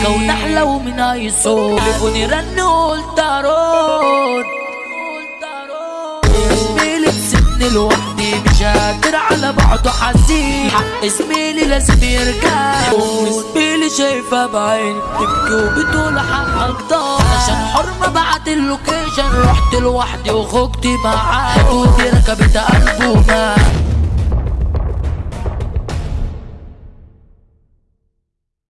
سكة ونحلة ومن أي صوت. تليفوني رن قلت أرد زميلي بسن لوحدي مش قادر على بعضه حزين. حق زميلي لازم يرجع زميلي شايفة بعين تبكي وبتقول حقك ضاع عشان حرمة بعت اللوكيشن. رحت لوحدي وخوجتي معاه ودي ركبت قلبه معاه